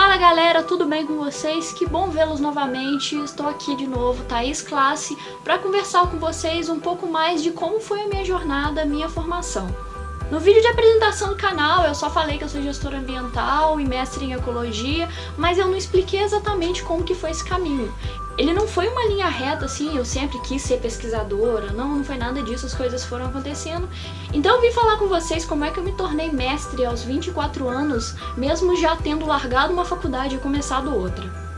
Fala galera, tudo bem com vocês? Que bom vê-los novamente, estou aqui de novo, Thaís Classe, para conversar com vocês um pouco mais de como foi a minha jornada, minha formação. No vídeo de apresentação do canal eu só falei que eu sou gestora ambiental e mestre em ecologia, mas eu não expliquei exatamente como que foi esse caminho. Ele não foi uma linha reta assim, eu sempre quis ser pesquisadora, não, não foi nada disso, as coisas foram acontecendo. Então eu vim falar com vocês como é que eu me tornei mestre aos 24 anos, mesmo já tendo largado uma faculdade e começado outra.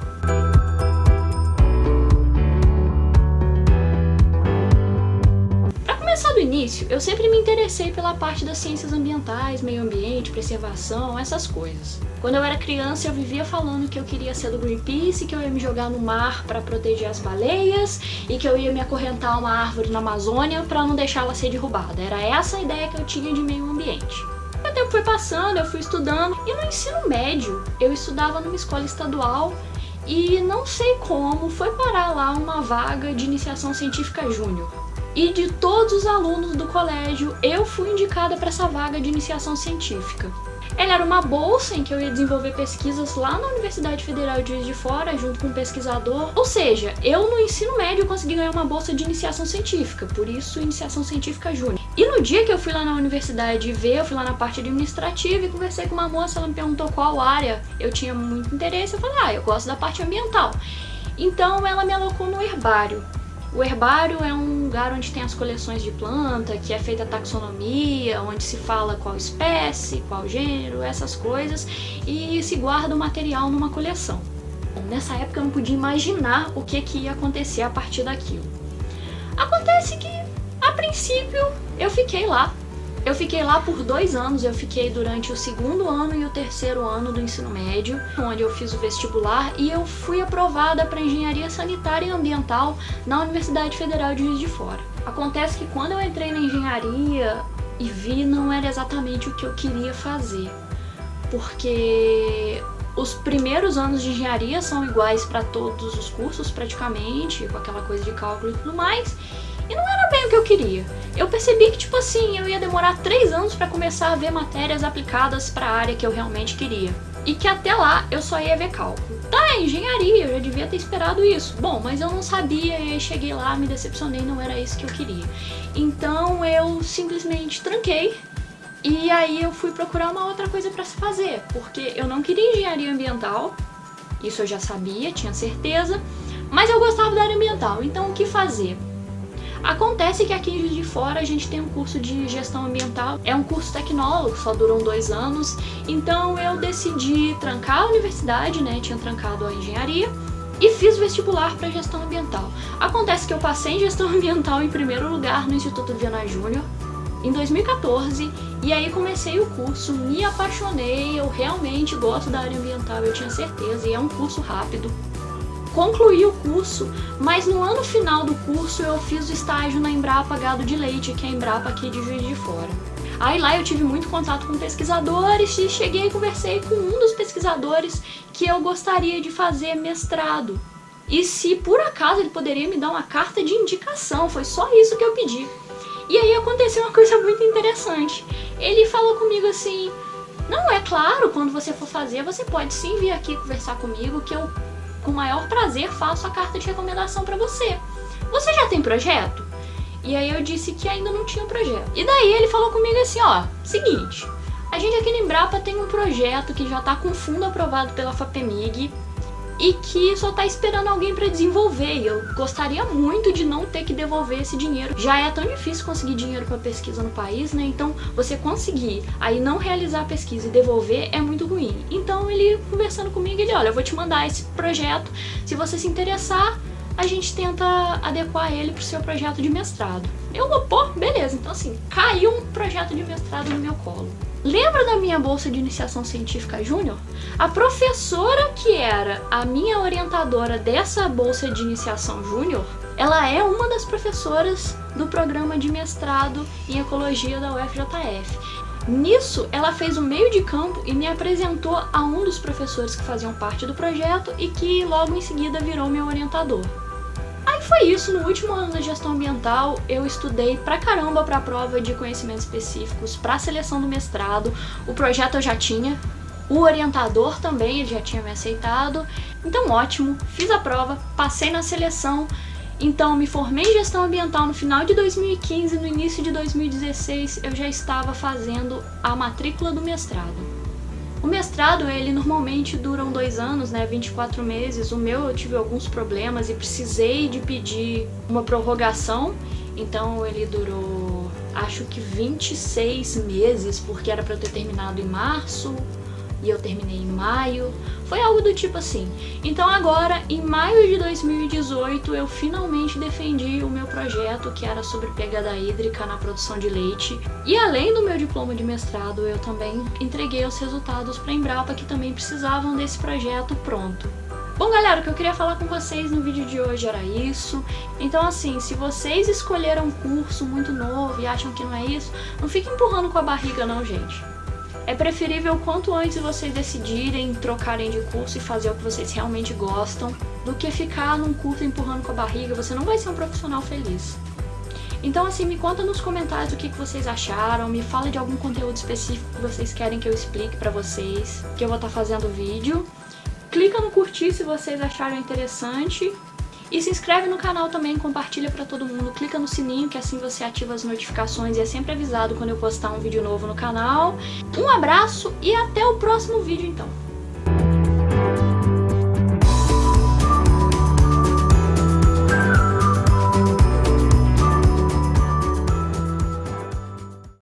Início, eu sempre me interessei pela parte das ciências ambientais, meio ambiente, preservação, essas coisas. Quando eu era criança, eu vivia falando que eu queria ser do Greenpeace, que eu ia me jogar no mar para proteger as baleias e que eu ia me acorrentar a uma árvore na Amazônia para não deixá-la ser derrubada. Era essa a ideia que eu tinha de meio ambiente. O tempo foi passando, eu fui estudando, e no ensino médio eu estudava numa escola estadual e não sei como foi parar lá uma vaga de iniciação científica júnior. E de todos os alunos do colégio, eu fui indicada para essa vaga de iniciação científica. Ela era uma bolsa em que eu ia desenvolver pesquisas lá na Universidade Federal de Juiz de Fora, junto com um pesquisador. Ou seja, eu no ensino médio consegui ganhar uma bolsa de iniciação científica, por isso iniciação científica júnior. E no dia que eu fui lá na universidade ver, eu fui lá na parte administrativa e conversei com uma moça, ela me perguntou qual área eu tinha muito interesse, eu falei, ah, eu gosto da parte ambiental. Então ela me alocou no herbário. O herbário é um lugar onde tem as coleções de planta, que é feita a taxonomia, onde se fala qual espécie, qual gênero, essas coisas, e se guarda o material numa coleção. Nessa época eu não podia imaginar o que, que ia acontecer a partir daquilo. Acontece que, a princípio, eu fiquei lá eu fiquei lá por dois anos, eu fiquei durante o segundo ano e o terceiro ano do ensino médio, onde eu fiz o vestibular e eu fui aprovada para Engenharia Sanitária e Ambiental na Universidade Federal de Juiz de Fora. Acontece que quando eu entrei na engenharia e vi, não era exatamente o que eu queria fazer, porque os primeiros anos de engenharia são iguais para todos os cursos praticamente, com aquela coisa de cálculo e tudo mais, e não era bem o que eu queria. Eu percebi que, tipo assim, eu ia demorar três anos para começar a ver matérias aplicadas para a área que eu realmente queria. E que até lá eu só ia ver cálculo. Tá, engenharia, eu já devia ter esperado isso. Bom, mas eu não sabia e aí cheguei lá, me decepcionei, não era isso que eu queria. Então eu simplesmente tranquei e aí eu fui procurar uma outra coisa para se fazer, porque eu não queria engenharia ambiental, isso eu já sabia, tinha certeza, mas eu gostava da área ambiental, então o que fazer? Acontece que aqui de Fora a gente tem um curso de gestão ambiental, é um curso tecnólogo, só duram dois anos, então eu decidi trancar a universidade, né, tinha trancado a engenharia, e fiz vestibular para gestão ambiental. Acontece que eu passei em gestão ambiental em primeiro lugar no Instituto Viana Júnior, em 2014, e aí comecei o curso, me apaixonei, eu realmente gosto da área ambiental, eu tinha certeza, e é um curso rápido, concluí o curso, mas no ano final do curso eu fiz o estágio na Embrapa Gado de Leite, que é a Embrapa aqui de Juiz de Fora. Aí lá eu tive muito contato com pesquisadores e cheguei e conversei com um dos pesquisadores que eu gostaria de fazer mestrado. E se por acaso ele poderia me dar uma carta de indicação, foi só isso que eu pedi. E aí aconteceu uma coisa muito interessante. Ele falou comigo assim, não, é claro, quando você for fazer, você pode sim vir aqui conversar comigo, que eu com maior prazer faço a carta de recomendação para você. Você já tem projeto? E aí eu disse que ainda não tinha projeto. E daí ele falou comigo assim, ó, seguinte, a gente aqui no Embrapa tem um projeto que já está com fundo aprovado pela FAPEMIG, e que só tá esperando alguém para desenvolver. E eu gostaria muito de não ter que devolver esse dinheiro. Já é tão difícil conseguir dinheiro para pesquisa no país, né? Então você conseguir aí não realizar a pesquisa e devolver é muito ruim. Então ele conversando comigo, ele, olha, eu vou te mandar esse projeto, se você se interessar, a gente tenta adequar ele pro seu projeto de mestrado. Eu vou, pô, beleza. Então assim, caiu um projeto de mestrado no meu colo. Lembra da minha bolsa de iniciação científica júnior? A professora que era a minha orientadora dessa bolsa de iniciação júnior, ela é uma das professoras do programa de mestrado em ecologia da UFJF. Nisso, ela fez o meio de campo e me apresentou a um dos professores que faziam parte do projeto e que logo em seguida virou meu orientador foi isso, no último ano da gestão ambiental eu estudei pra caramba pra prova de conhecimentos específicos, pra seleção do mestrado, o projeto eu já tinha, O orientador também, ele já tinha me aceitado. Então ótimo, fiz a prova, passei na seleção, então me formei em gestão ambiental no final de 2015, no início de 2016 eu já estava fazendo a matrícula do mestrado. O mestrado, ele normalmente dura dois anos, né, 24 meses. O meu eu tive alguns problemas e precisei de pedir uma prorrogação, então ele durou acho que 26 meses, porque era para eu ter terminado em março, e eu terminei em maio. Foi algo do tipo assim. Então agora, em maio de 2018, eu finalmente defendi o meu projeto, que era sobre pegada hídrica na produção de leite. E além do meu diploma de mestrado, eu também entreguei os resultados para a Embrapa, que também precisavam desse projeto pronto. Bom, galera, o que eu queria falar com vocês no vídeo de hoje era isso. Então, assim, se vocês escolheram um curso muito novo e acham que não é isso, não fiquem empurrando com a barriga não, gente. É preferível quanto antes vocês decidirem trocarem de curso e fazer o que vocês realmente gostam, do que ficar num curso empurrando com a barriga, você não vai ser um profissional feliz. Então assim, me conta nos comentários o que vocês acharam, me fala de algum conteúdo específico que vocês querem que eu explique pra vocês, que eu vou estar tá fazendo vídeo. Clica no curtir se vocês acharam interessante e se inscreve no canal também, compartilha pra todo mundo, clica no sininho que assim você ativa as notificações e é sempre avisado quando eu postar um vídeo novo no canal. Um abraço e até o próximo vídeo então!